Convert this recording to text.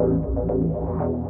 I'm sorry.